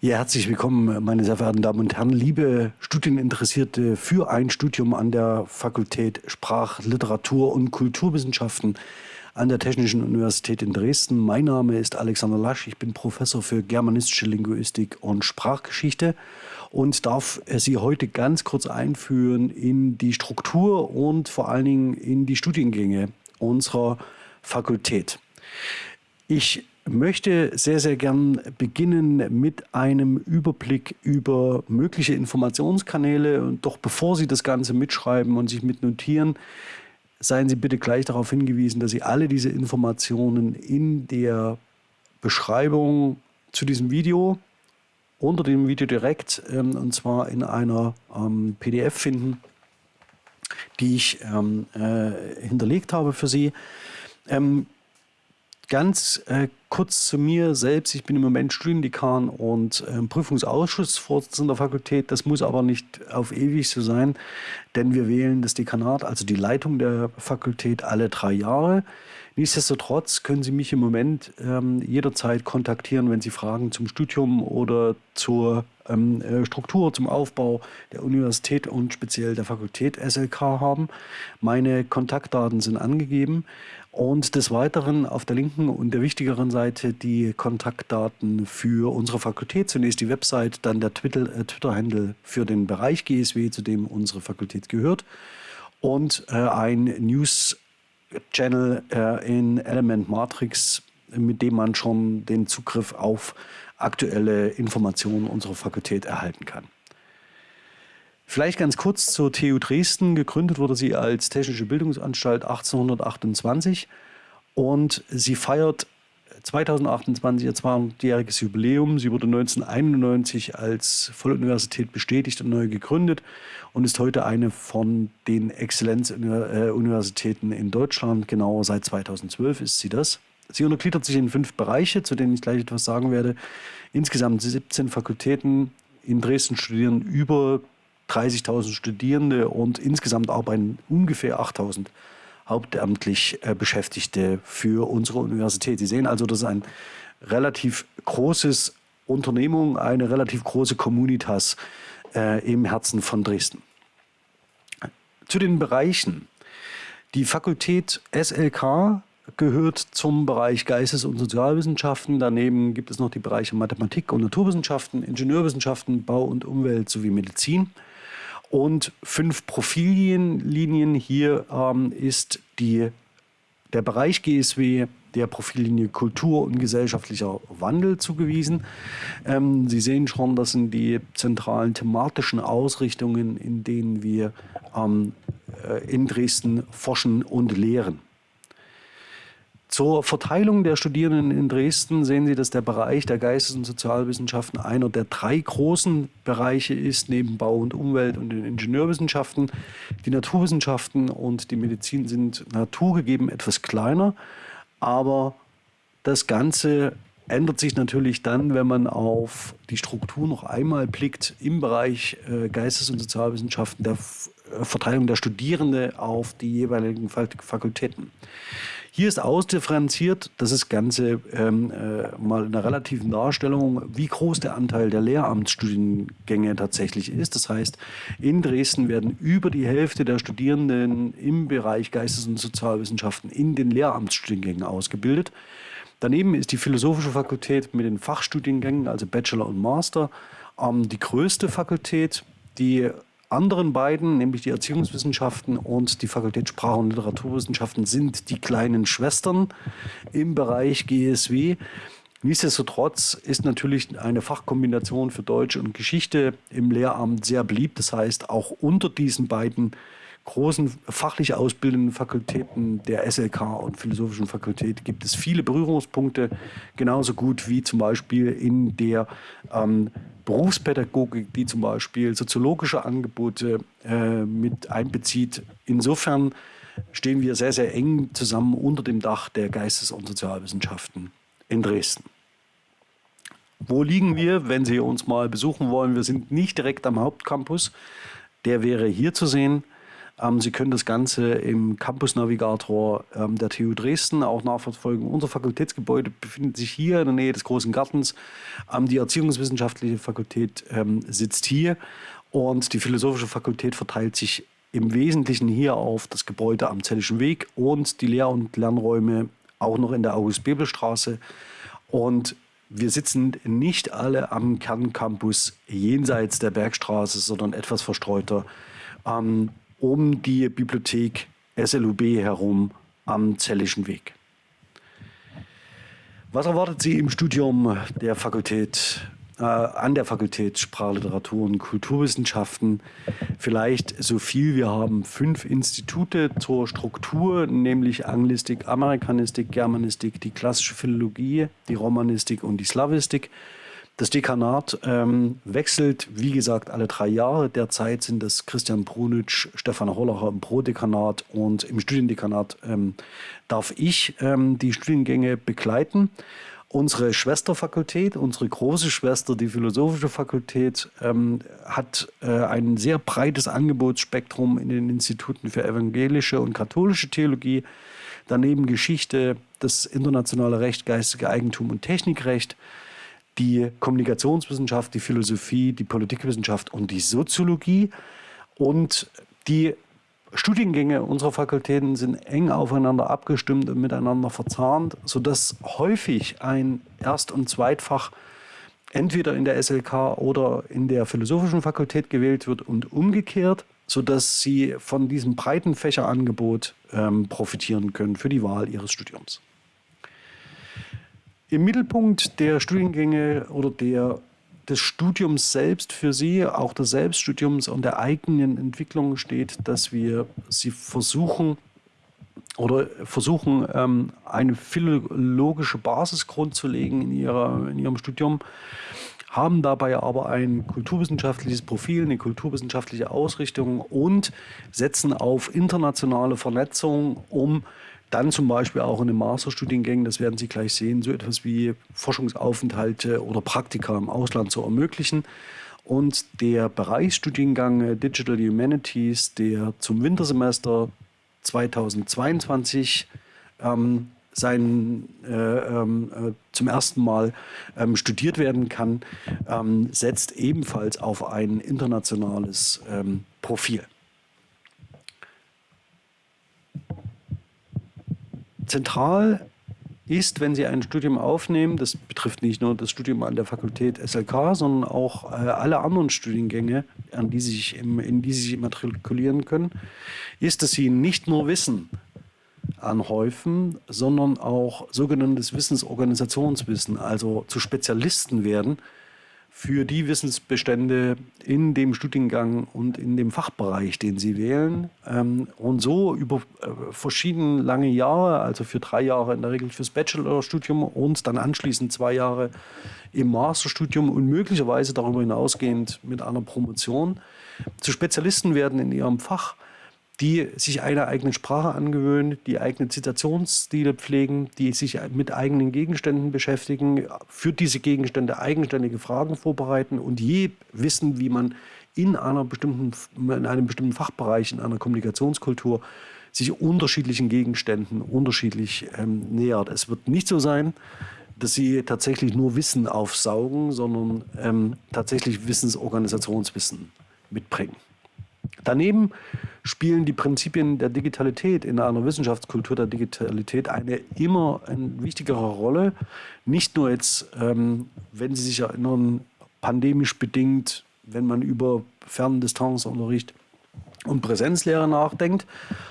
Ja, herzlich willkommen, meine sehr verehrten Damen und Herren, liebe Studieninteressierte für ein Studium an der Fakultät Sprach-, Literatur- und Kulturwissenschaften an der Technischen Universität in Dresden. Mein Name ist Alexander Lasch, ich bin Professor für germanistische Linguistik und Sprachgeschichte und darf Sie heute ganz kurz einführen in die Struktur und vor allen Dingen in die Studiengänge unserer Fakultät. Ich möchte sehr, sehr gern beginnen mit einem Überblick über mögliche Informationskanäle. Und doch bevor Sie das Ganze mitschreiben und sich mitnotieren, seien Sie bitte gleich darauf hingewiesen, dass Sie alle diese Informationen in der Beschreibung zu diesem Video, unter dem Video direkt, ähm, und zwar in einer ähm, PDF finden, die ich ähm, äh, hinterlegt habe für Sie. Ganz äh, kurz zu mir selbst. Ich bin im Moment Studiendekan und äh, Prüfungsausschussvorsitzender der Fakultät. Das muss aber nicht auf ewig so sein, denn wir wählen das Dekanat, also die Leitung der Fakultät, alle drei Jahre. Nichtsdestotrotz können Sie mich im Moment ähm, jederzeit kontaktieren, wenn Sie Fragen zum Studium oder zur ähm, äh, Struktur, zum Aufbau der Universität und speziell der Fakultät SLK haben. Meine Kontaktdaten sind angegeben. Und des Weiteren auf der linken und der wichtigeren Seite die Kontaktdaten für unsere Fakultät. Zunächst die Website, dann der äh, Twitter-Handle für den Bereich GSW, zu dem unsere Fakultät gehört. Und äh, ein News-Channel äh, in Element Matrix, mit dem man schon den Zugriff auf aktuelle Informationen unserer Fakultät erhalten kann. Vielleicht ganz kurz zur TU Dresden. Gegründet wurde sie als Technische Bildungsanstalt 1828 und sie feiert 2028 ihr 200-jähriges Jubiläum. Sie wurde 1991 als Volluniversität bestätigt und neu gegründet und ist heute eine von den Exzellenzuniversitäten in Deutschland. Genau seit 2012 ist sie das. Sie untergliedert sich in fünf Bereiche, zu denen ich gleich etwas sagen werde. Insgesamt 17 Fakultäten. In Dresden studieren über 30.000 Studierende und insgesamt arbeiten ungefähr 8.000 hauptamtlich äh, Beschäftigte für unsere Universität. Sie sehen also, das ist ein relativ großes Unternehmung, eine relativ große Communitas äh, im Herzen von Dresden. Zu den Bereichen. Die Fakultät SLK gehört zum Bereich Geistes- und Sozialwissenschaften. Daneben gibt es noch die Bereiche Mathematik und Naturwissenschaften, Ingenieurwissenschaften, Bau und Umwelt sowie Medizin und fünf Profillinien. Hier ähm, ist die, der Bereich GSW der Profillinie Kultur und gesellschaftlicher Wandel zugewiesen. Ähm, Sie sehen schon, das sind die zentralen thematischen Ausrichtungen, in denen wir ähm, äh, in Dresden forschen und lehren. Zur Verteilung der Studierenden in Dresden sehen Sie, dass der Bereich der Geistes- und Sozialwissenschaften einer der drei großen Bereiche ist, neben Bau und Umwelt und den Ingenieurwissenschaften. Die Naturwissenschaften und die Medizin sind naturgegeben etwas kleiner, aber das Ganze ändert sich natürlich dann, wenn man auf die Struktur noch einmal blickt im Bereich äh, Geistes- und Sozialwissenschaften, der äh, Verteilung der Studierenden auf die jeweiligen Fakultäten. Hier ist ausdifferenziert, das ist Ganze ähm, äh, mal in einer relativen Darstellung, wie groß der Anteil der Lehramtsstudiengänge tatsächlich ist. Das heißt, in Dresden werden über die Hälfte der Studierenden im Bereich Geistes- und Sozialwissenschaften in den Lehramtsstudiengängen ausgebildet. Daneben ist die Philosophische Fakultät mit den Fachstudiengängen, also Bachelor und Master, ähm, die größte Fakultät. Die anderen beiden, nämlich die Erziehungswissenschaften und die Fakultät Sprach- und Literaturwissenschaften, sind die kleinen Schwestern im Bereich GSW. Nichtsdestotrotz ist natürlich eine Fachkombination für Deutsch und Geschichte im Lehramt sehr beliebt. Das heißt, auch unter diesen beiden großen fachlich ausbildenden Fakultäten der SLK und Philosophischen Fakultät gibt es viele Berührungspunkte, genauso gut wie zum Beispiel in der ähm, Berufspädagogik, die zum Beispiel soziologische Angebote äh, mit einbezieht. Insofern stehen wir sehr, sehr eng zusammen unter dem Dach der Geistes- und Sozialwissenschaften in Dresden. Wo liegen wir, wenn Sie uns mal besuchen wollen? Wir sind nicht direkt am Hauptcampus. Der wäre hier zu sehen Sie können das Ganze im Campus Navigator ähm, der TU Dresden auch nachverfolgen. Unser Fakultätsgebäude befindet sich hier in der Nähe des Großen Gartens. Ähm, die Erziehungswissenschaftliche Fakultät ähm, sitzt hier und die Philosophische Fakultät verteilt sich im Wesentlichen hier auf das Gebäude am Zellischen Weg und die Lehr- und Lernräume auch noch in der August-Bebel-Straße. Und wir sitzen nicht alle am Kerncampus jenseits der Bergstraße, sondern etwas verstreuter ähm, um die Bibliothek SLUB herum am Zellischen Weg. Was erwartet Sie im Studium der Fakultät äh, an der Fakultät Sprachliteratur und Kulturwissenschaften vielleicht so viel. Wir haben fünf Institute zur Struktur, nämlich Anglistik, Amerikanistik, Germanistik, die klassische Philologie, die Romanistik und die Slavistik. Das Dekanat ähm, wechselt, wie gesagt, alle drei Jahre. Derzeit sind es Christian Brunitsch, Stefan Hollacher im Pro-Dekanat und im Studiendekanat ähm, darf ich ähm, die Studiengänge begleiten. Unsere Schwesterfakultät, unsere große Schwester, die Philosophische Fakultät, ähm, hat äh, ein sehr breites Angebotsspektrum in den Instituten für evangelische und katholische Theologie, daneben Geschichte, das internationale Recht, geistige Eigentum und Technikrecht, die Kommunikationswissenschaft, die Philosophie, die Politikwissenschaft und die Soziologie. Und die Studiengänge unserer Fakultäten sind eng aufeinander abgestimmt und miteinander verzahnt, sodass häufig ein Erst- und Zweitfach entweder in der SLK oder in der Philosophischen Fakultät gewählt wird und umgekehrt, sodass sie von diesem breiten Fächerangebot ähm, profitieren können für die Wahl ihres Studiums. Im Mittelpunkt der Studiengänge oder der des Studiums selbst für Sie, auch des Selbststudiums und der eigenen Entwicklung steht, dass wir Sie versuchen oder versuchen, ähm, eine philologische Basis grundzulegen in, ihrer, in Ihrem Studium, haben dabei aber ein kulturwissenschaftliches Profil, eine kulturwissenschaftliche Ausrichtung und setzen auf internationale Vernetzung, um dann zum Beispiel auch in den Masterstudiengängen, das werden Sie gleich sehen, so etwas wie Forschungsaufenthalte oder Praktika im Ausland zu ermöglichen. Und der Bereichsstudiengang Digital Humanities, der zum Wintersemester 2022 ähm, sein, äh, ähm, äh, zum ersten Mal ähm, studiert werden kann, ähm, setzt ebenfalls auf ein internationales ähm, Profil. Zentral ist, wenn Sie ein Studium aufnehmen, das betrifft nicht nur das Studium an der Fakultät SLK, sondern auch äh, alle anderen Studiengänge, an die Sie sich im, in die Sie sich immatrikulieren können, ist, dass Sie nicht nur Wissen anhäufen, sondern auch sogenanntes Wissensorganisationswissen, also zu Spezialisten werden, für die Wissensbestände in dem Studiengang und in dem Fachbereich, den Sie wählen. Ähm, und so über äh, verschiedene lange Jahre, also für drei Jahre in der Regel fürs Bachelorstudium und dann anschließend zwei Jahre im Masterstudium und möglicherweise darüber hinausgehend mit einer Promotion zu Spezialisten werden in ihrem Fach die sich eine eigene Sprache angewöhnen, die eigene Zitationsstile pflegen, die sich mit eigenen Gegenständen beschäftigen, für diese Gegenstände eigenständige Fragen vorbereiten und je wissen, wie man in, einer bestimmten, in einem bestimmten Fachbereich, in einer Kommunikationskultur sich unterschiedlichen Gegenständen unterschiedlich ähm, nähert. Es wird nicht so sein, dass sie tatsächlich nur Wissen aufsaugen, sondern ähm, tatsächlich Wissensorganisationswissen mitbringen. Daneben spielen die Prinzipien der Digitalität in einer Wissenschaftskultur der Digitalität eine immer eine wichtigere Rolle. Nicht nur jetzt, ähm, wenn Sie sich erinnern, pandemisch bedingt, wenn man über Ferndistanzunterricht und Präsenzlehre nachdenkt,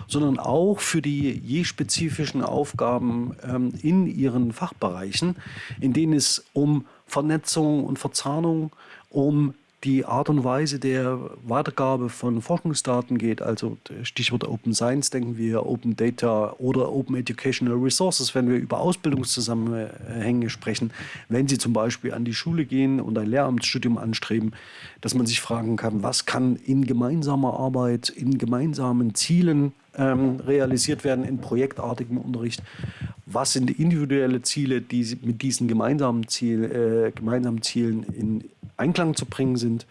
sondern auch für die je spezifischen Aufgaben ähm, in ihren Fachbereichen, in denen es um Vernetzung und Verzahnung, um die Art und Weise der Weitergabe von Forschungsdaten geht, also Stichwort Open Science, denken wir Open Data oder Open Educational Resources, wenn wir über Ausbildungszusammenhänge sprechen, wenn Sie zum Beispiel an die Schule gehen und ein Lehramtsstudium anstreben, dass man sich fragen kann, was kann in gemeinsamer Arbeit, in gemeinsamen Zielen ähm, realisiert werden, in projektartigem Unterricht, was sind individuelle Ziele, die mit diesen gemeinsamen, Ziel, äh, gemeinsamen Zielen in Einklang zu bringen sind.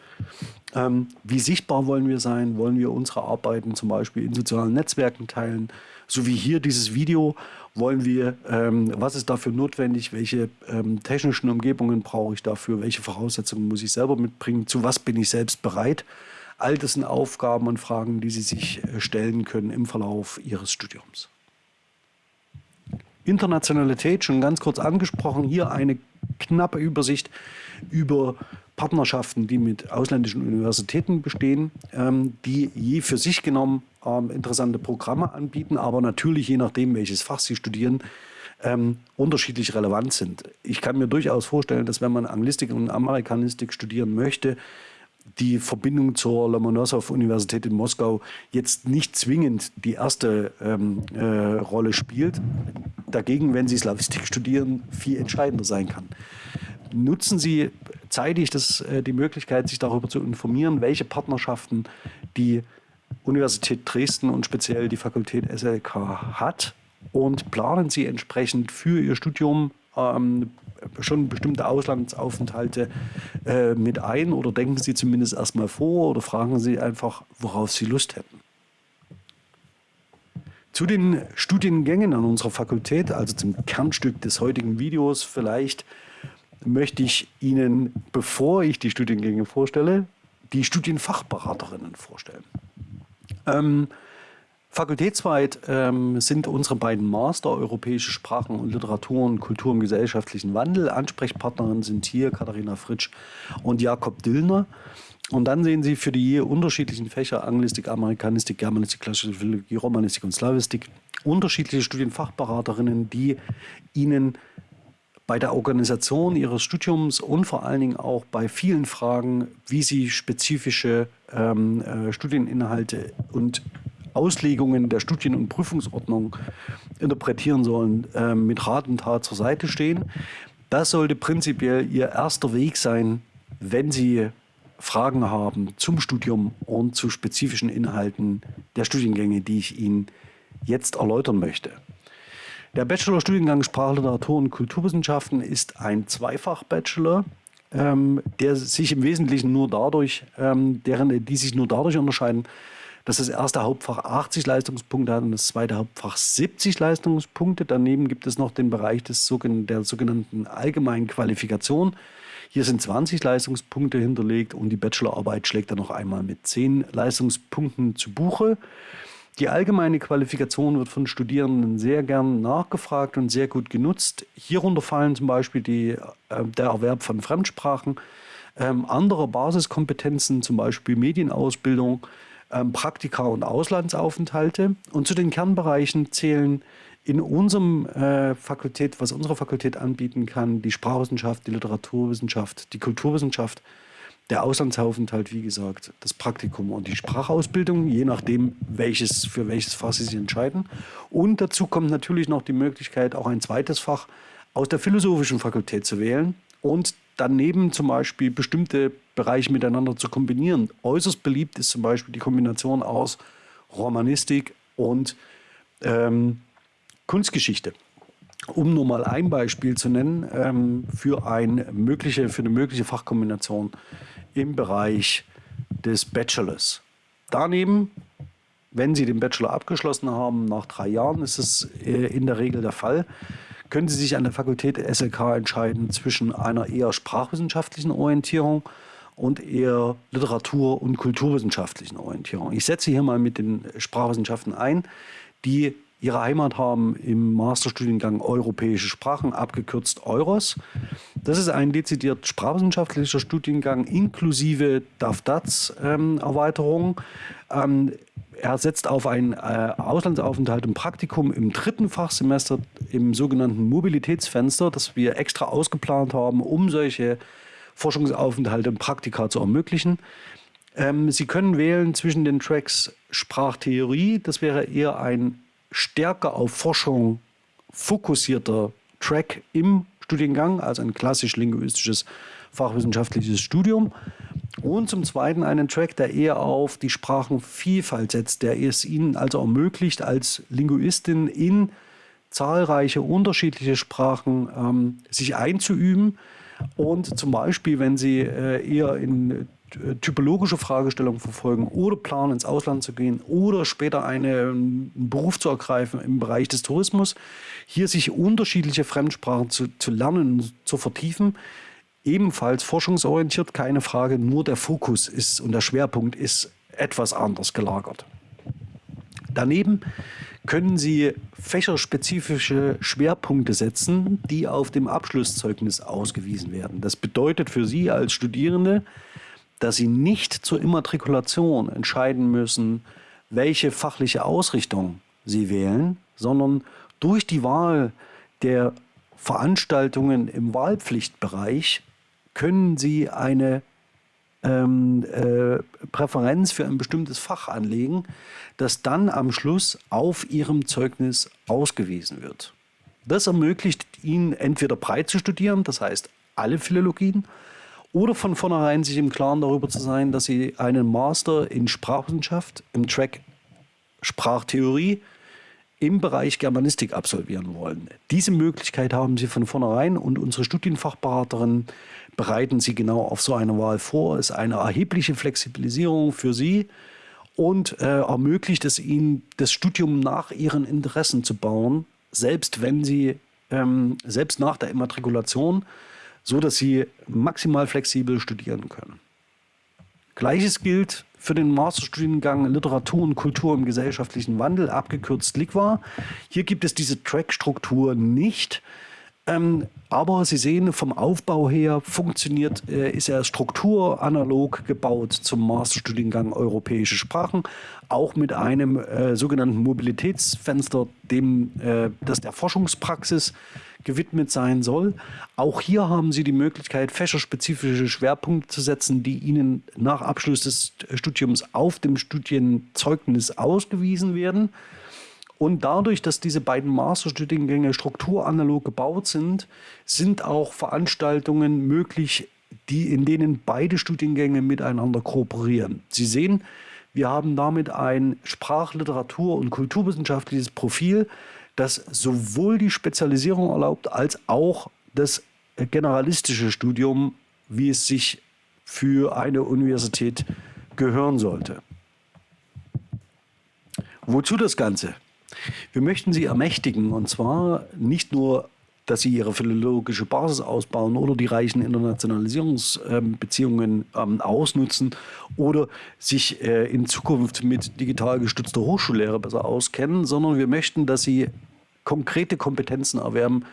Ähm, wie sichtbar wollen wir sein? Wollen wir unsere Arbeiten zum Beispiel in sozialen Netzwerken teilen? So wie hier dieses Video wollen wir, ähm, was ist dafür notwendig? Welche ähm, technischen Umgebungen brauche ich dafür? Welche Voraussetzungen muss ich selber mitbringen? Zu was bin ich selbst bereit? All das Aufgaben und Fragen, die Sie sich äh, stellen können im Verlauf Ihres Studiums. Internationalität schon ganz kurz angesprochen. Hier eine knappe Übersicht über Partnerschaften, die mit ausländischen Universitäten bestehen, ähm, die je für sich genommen ähm, interessante Programme anbieten, aber natürlich je nachdem, welches Fach sie studieren, ähm, unterschiedlich relevant sind. Ich kann mir durchaus vorstellen, dass wenn man Anglistik und Amerikanistik studieren möchte, die Verbindung zur Lomonossow-Universität in Moskau jetzt nicht zwingend die erste ähm, äh, Rolle spielt. Dagegen, wenn Sie Slavistik studieren, viel entscheidender sein kann. Nutzen Sie zeitig das, äh, die Möglichkeit, sich darüber zu informieren, welche Partnerschaften die Universität Dresden und speziell die Fakultät SLK hat und planen Sie entsprechend für Ihr Studium ähm, schon bestimmte Auslandsaufenthalte äh, mit ein oder denken Sie zumindest erstmal vor oder fragen Sie einfach, worauf Sie Lust hätten. Zu den Studiengängen an unserer Fakultät, also zum Kernstück des heutigen Videos vielleicht, möchte ich Ihnen, bevor ich die Studiengänge vorstelle, die Studienfachberaterinnen vorstellen. Ähm, Fakultätsweit ähm, sind unsere beiden Master Europäische Sprachen und Literatur und Kultur im gesellschaftlichen Wandel. Ansprechpartnerinnen sind hier Katharina Fritsch und Jakob Dillner. Und dann sehen Sie für die unterschiedlichen Fächer Anglistik, Amerikanistik, Germanistik, Klassische Philologie, Romanistik und Slavistik unterschiedliche Studienfachberaterinnen, die Ihnen bei der Organisation Ihres Studiums und vor allen Dingen auch bei vielen Fragen, wie Sie spezifische ähm, äh, Studieninhalte und Auslegungen der Studien- und Prüfungsordnung interpretieren sollen, äh, mit Rat und Tat zur Seite stehen. Das sollte prinzipiell Ihr erster Weg sein, wenn Sie Fragen haben zum Studium und zu spezifischen Inhalten der Studiengänge, die ich Ihnen jetzt erläutern möchte. Der Bachelorstudiengang Sprachliteratur und Kulturwissenschaften ist ein Zweifach-Bachelor, ähm, der sich im Wesentlichen nur dadurch, ähm, deren, die sich nur dadurch unterscheiden, dass das erste Hauptfach 80 Leistungspunkte hat und das zweite Hauptfach 70 Leistungspunkte. Daneben gibt es noch den Bereich des, der sogenannten allgemeinen Qualifikation. Hier sind 20 Leistungspunkte hinterlegt und die Bachelorarbeit schlägt dann noch einmal mit 10 Leistungspunkten zu Buche. Die allgemeine Qualifikation wird von Studierenden sehr gern nachgefragt und sehr gut genutzt. Hierunter fallen zum Beispiel die, äh, der Erwerb von Fremdsprachen, ähm, andere Basiskompetenzen, zum Beispiel Medienausbildung, Praktika und Auslandsaufenthalte. Und zu den Kernbereichen zählen in unserem äh, Fakultät, was unsere Fakultät anbieten kann, die Sprachwissenschaft, die Literaturwissenschaft, die Kulturwissenschaft, der Auslandsaufenthalt, wie gesagt, das Praktikum und die Sprachausbildung, je nachdem, welches, für welches Fach Sie sich entscheiden. Und dazu kommt natürlich noch die Möglichkeit, auch ein zweites Fach aus der philosophischen Fakultät zu wählen und daneben zum Beispiel bestimmte Bereiche miteinander zu kombinieren. Äußerst beliebt ist zum Beispiel die Kombination aus Romanistik und ähm, Kunstgeschichte. Um nur mal ein Beispiel zu nennen ähm, für, ein mögliche, für eine mögliche Fachkombination im Bereich des Bachelors. Daneben, wenn Sie den Bachelor abgeschlossen haben, nach drei Jahren ist es äh, in der Regel der Fall, können Sie sich an der Fakultät SLK entscheiden zwischen einer eher sprachwissenschaftlichen Orientierung und eher Literatur- und kulturwissenschaftlichen Orientierung. Ich setze hier mal mit den Sprachwissenschaften ein, die ihre Heimat haben im Masterstudiengang Europäische Sprachen, abgekürzt EUROS. Das ist ein dezidiert sprachwissenschaftlicher Studiengang inklusive DAF-DATS-Erweiterung. Ähm, er setzt auf einen äh, Auslandsaufenthalt und Praktikum im dritten Fachsemester im sogenannten Mobilitätsfenster, das wir extra ausgeplant haben, um solche Forschungsaufenthalte und Praktika zu ermöglichen. Ähm, Sie können wählen zwischen den Tracks Sprachtheorie, das wäre eher ein stärker auf Forschung fokussierter Track im Studiengang, also ein klassisch linguistisches fachwissenschaftliches Studium. Und zum Zweiten einen Track, der eher auf die Sprachenvielfalt setzt, der es Ihnen also ermöglicht, als Linguistin in zahlreiche unterschiedliche Sprachen ähm, sich einzuüben, Und zum Beispiel, wenn Sie äh, eher in äh, typologische Fragestellungen verfolgen oder planen, ins Ausland zu gehen oder später eine, einen Beruf zu ergreifen im Bereich des Tourismus, hier sich unterschiedliche Fremdsprachen zu, zu lernen und zu vertiefen. Ebenfalls forschungsorientiert, keine Frage, nur der Fokus ist und der Schwerpunkt ist etwas anders gelagert. Daneben können Sie fächerspezifische Schwerpunkte setzen, die auf dem Abschlusszeugnis ausgewiesen werden. Das bedeutet für Sie als Studierende, dass Sie nicht zur Immatrikulation entscheiden müssen, welche fachliche Ausrichtung Sie wählen, sondern durch die Wahl der Veranstaltungen im Wahlpflichtbereich können Sie eine ähm, äh, Präferenz für ein bestimmtes Fach anlegen, das dann am Schluss auf Ihrem Zeugnis ausgewiesen wird. Das ermöglicht Ihnen entweder breit zu studieren, das heißt alle Philologien, oder von vornherein sich im Klaren darüber zu sein, dass Sie einen Master in Sprachwissenschaft im Track Sprachtheorie im Bereich Germanistik absolvieren wollen. Diese Möglichkeit haben Sie von vornherein und unsere Studienfachberaterinnen bereiten Sie genau auf so eine Wahl vor. Ist eine erhebliche Flexibilisierung für Sie und äh, ermöglicht es Ihnen, das Studium nach Ihren Interessen zu bauen, selbst wenn Sie, ähm, selbst nach der Immatrikulation, so dass Sie maximal flexibel studieren können. Gleiches gilt für den Masterstudiengang Literatur und Kultur im gesellschaftlichen Wandel, abgekürzt LIGWA. Hier gibt es diese Track-Struktur nicht. Ähm, aber Sie sehen, vom Aufbau her funktioniert, äh, ist er strukturanalog gebaut zum Masterstudiengang Europäische Sprachen, auch mit einem äh, sogenannten Mobilitätsfenster, dem äh, das der Forschungspraxis gewidmet sein soll. Auch hier haben Sie die Möglichkeit, fächerspezifische Schwerpunkte zu setzen, die Ihnen nach Abschluss des Studiums auf dem Studienzeugnis ausgewiesen werden. Und dadurch, dass diese beiden Masterstudiengänge strukturanalog gebaut sind, sind auch Veranstaltungen möglich, die, in denen beide Studiengänge miteinander kooperieren. Sie sehen, wir haben damit ein Sprach-, Literatur- und kulturwissenschaftliches Profil, das sowohl die Spezialisierung erlaubt, als auch das generalistische Studium, wie es sich für eine Universität gehören sollte. Wozu das Ganze? Wir möchten Sie ermächtigen und zwar nicht nur, dass Sie Ihre philologische Basis ausbauen oder die reichen Internationalisierungsbeziehungen ähm, ausnutzen oder sich äh, in Zukunft mit digital gestützter Hochschullehre besser auskennen, sondern wir möchten, dass Sie konkrete Kompetenzen erwerben,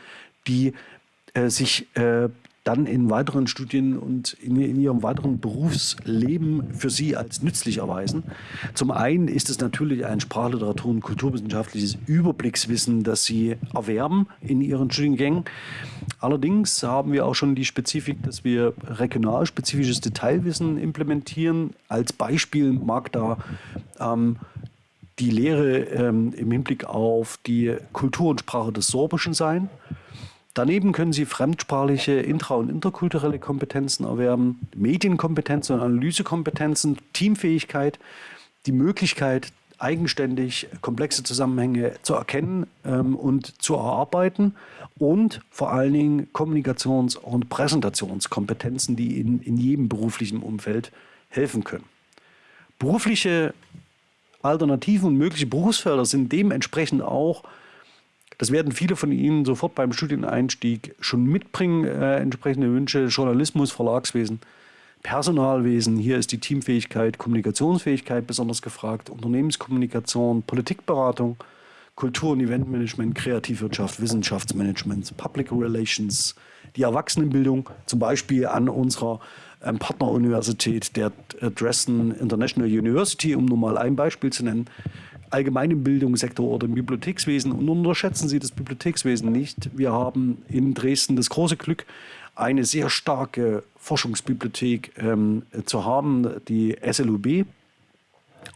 die äh, sich äh, dann in weiteren Studien und in, in, ihrem weiteren Berufsleben für sie als nützlich erweisen. Zum einen ist es natürlich ein Sprachliteratur- und kulturwissenschaftliches Überblickswissen, das sie erwerben in ihren Studiengängen. Allerdings haben wir auch schon die Spezifik, dass wir regionalspezifisches Detailwissen implementieren. Als Beispiel mag da ähm, die Lehre ähm, im Hinblick auf die Kultur und Sprache des Sorbischen sein. Daneben können Sie fremdsprachliche intra- und interkulturelle Kompetenzen erwerben, Medienkompetenzen und Analysekompetenzen, Teamfähigkeit, die Möglichkeit, eigenständig komplexe Zusammenhänge zu erkennen ähm, und zu erarbeiten und vor allen Dingen Kommunikations- und Präsentationskompetenzen, die in, in jedem beruflichen Umfeld helfen können. Berufliche Alternativen und mögliche Berufsfelder sind dementsprechend auch das werden viele von Ihnen sofort beim Studieneinstieg schon mitbringen, äh, entsprechende Wünsche. Journalismus, Verlagswesen, Personalwesen, hier ist die Teamfähigkeit, Kommunikationsfähigkeit besonders gefragt, Unternehmenskommunikation, Politikberatung, Kultur- und Eventmanagement, Kreativwirtschaft, Wissenschaftsmanagement, Public Relations, die Erwachsenenbildung, zum Beispiel an unserer ähm, Partneruniversität der äh, Dresden International University, um nur mal ein Beispiel zu nennen, allgemeinen Bildungssektor oder im Bibliothekswesen. Und unterschätzen Sie das Bibliothekswesen nicht. Wir haben in Dresden das große Glück, eine sehr starke Forschungsbibliothek ähm, zu haben, die SLUB.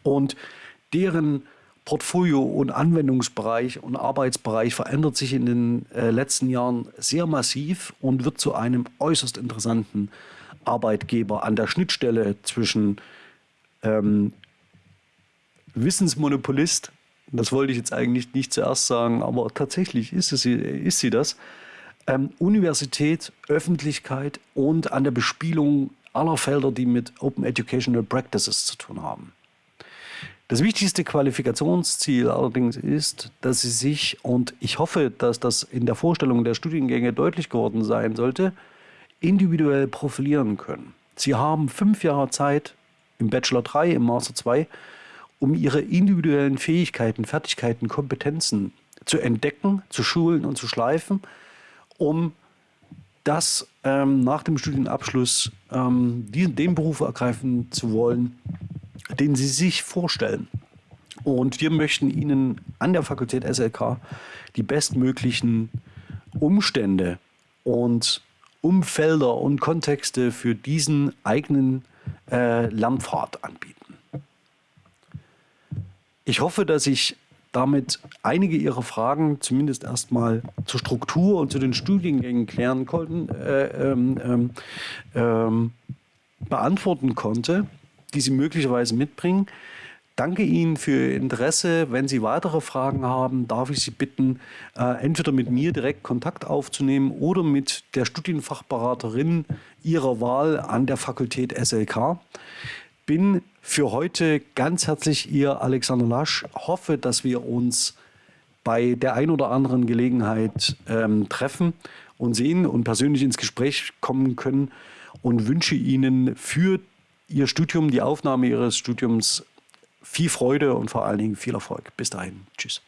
Und deren Portfolio und Anwendungsbereich und Arbeitsbereich verändert sich in den äh, letzten Jahren sehr massiv und wird zu einem äußerst interessanten Arbeitgeber an der Schnittstelle zwischen ähm, Wissensmonopolist, das wollte ich jetzt eigentlich nicht zuerst sagen, aber tatsächlich ist, es, ist sie das, ähm, Universität, Öffentlichkeit und an der Bespielung aller Felder, die mit Open Educational Practices zu tun haben. Das wichtigste Qualifikationsziel allerdings ist, dass Sie sich, und ich hoffe, dass das in der Vorstellung der Studiengänge deutlich geworden sein sollte, individuell profilieren können. Sie haben fünf Jahre Zeit im Bachelor 3, im Master 2, um Ihre individuellen Fähigkeiten, Fertigkeiten, Kompetenzen zu entdecken, zu schulen und zu schleifen, um das ähm, nach dem Studienabschluss ähm, den, den Beruf ergreifen zu wollen, den Sie sich vorstellen. Und wir möchten Ihnen an der Fakultät SLK die bestmöglichen Umstände und Umfelder und Kontexte für diesen eigenen äh, Lernpfad anbieten. Ich hoffe, dass ich damit einige Ihrer Fragen zumindest erstmal zur Struktur und zu den Studiengängen klären konnten, äh, ähm, ähm, ähm beantworten konnte die Sie möglicherweise mitbringen. Danke Ihnen für Ihr Interesse. Wenn Sie weitere Fragen haben, darf ich Sie bitten, äh, entweder mit mir direkt Kontakt aufzunehmen oder mit der Studienfachberaterin Ihrer Wahl an der Fakultät SLK. Bin für heute ganz herzlich Ihr Alexander Lasch. Hoffe, dass wir uns bei der ein oder anderen Gelegenheit ähm, treffen und sehen und persönlich ins Gespräch kommen können und wünsche Ihnen für Ihr Studium, die Aufnahme Ihres Studiums viel Freude und vor allen Dingen viel Erfolg. Bis dahin. Tschüss.